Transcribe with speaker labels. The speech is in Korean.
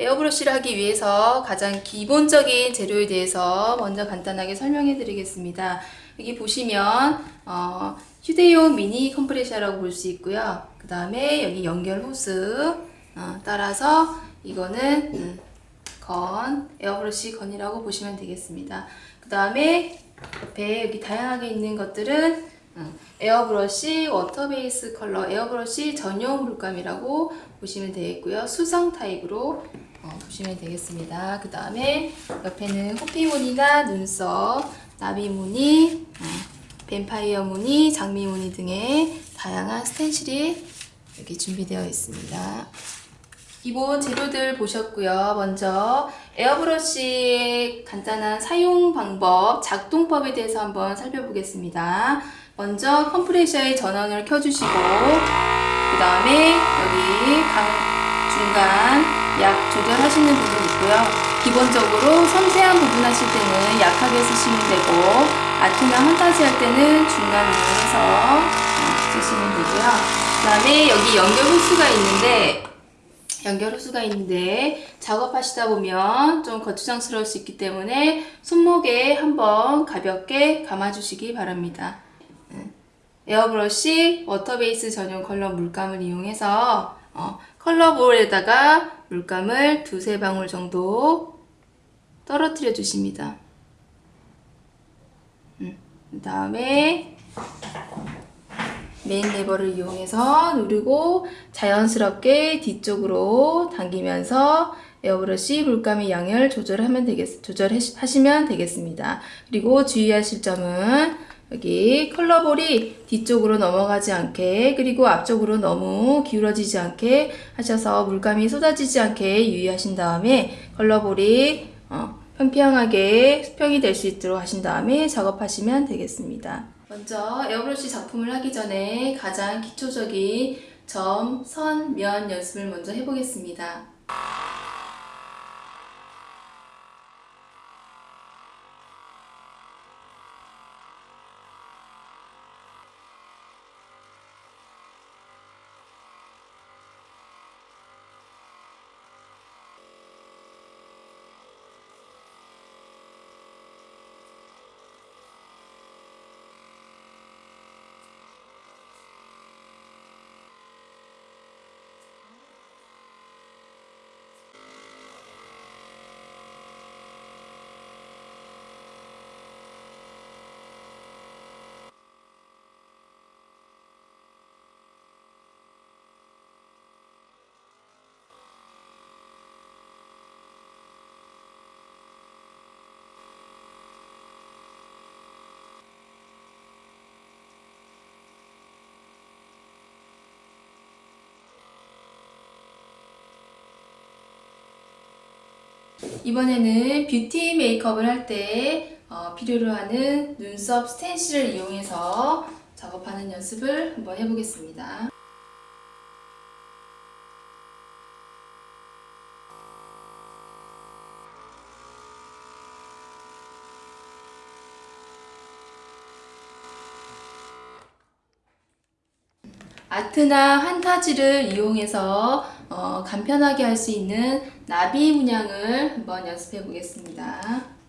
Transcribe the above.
Speaker 1: 에어브러쉬를 하기 위해서 가장 기본적인 재료에 대해서 먼저 간단하게 설명해 드리겠습니다. 여기 보시면 어, 휴대용 미니 컴프레셔라고 볼 수 있고요. 그 다음에 여기 연결 호스 어, 따라서 이거는 음, 건 에어브러쉬 건이라고 보시면 되겠습니다. 그 다음에 옆에 여기 다양하게 있는 것들은 음, 에어브러쉬 water base color 에어브러쉬 전용 물감이라고 보시면 되겠고요. 수성 타입으로 어, 보시면 되겠습니다. 그 다음에 옆에는 호피무늬나 눈썹, 나비무늬, 어, 뱀파이어 무늬, 장미 무늬 등의 다양한 스텐실이 여기 준비되어 있습니다. 기본 재료들 보셨고요. 먼저 에어브러쉬의 간단한 사용 방법, 작동법에 대해서 한번 살펴보겠습니다. 먼저 컴프레셔의 전원을 켜주시고 그 다음에 여기 강, 중간 약 조절하시는 부분 있고요. 기본적으로 섬세한 부분 하실 때는 약하게 쓰시면 되고 아트나 환타지 할 때는 중간 이용해서 쓰시면 되고요. 그 다음에 여기 연결 호스가 있는데 연결 호스가 있는데 작업하시다 보면 좀 거추장스러울 수 있기 때문에 손목에 한번 가볍게 감아주시기 바랍니다. 에어브러쉬 water base 전용 컬러 물감을 이용해서 어, 컬러 bowl에다가 물감을 두세 방울 정도 떨어뜨려 주십니다. 음, 그 다음에 메인 레버를 이용해서 누르고 자연스럽게 뒤쪽으로 당기면서 에어브러쉬 물감의 양을 조절하면 되겠, 조절하시면 되겠습니다. 그리고 주의하실 점은 여기 컬러 bowl이 뒤쪽으로 넘어가지 않게 그리고 앞쪽으로 너무 기울어지지 않게 하셔서 물감이 쏟아지지 않게 유의하신 다음에 컬러 bowl이 어, 평평하게 수평이 될 수 있도록 하신 다음에 작업하시면 되겠습니다. 먼저 에어브러쉬 작품을 하기 전에 가장 기초적인 점, 선, 면 연습을 먼저 해보겠습니다. 이번에는 뷰티 메이크업을 할때 어, 필요로 하는 눈썹 스텐실을 이용해서 작업하는 연습을 한번 해보겠습니다. 아트나 한타지를 이용해서 어, 간편하게 할 수 있는 나비 문양을 한번 연습해 보겠습니다.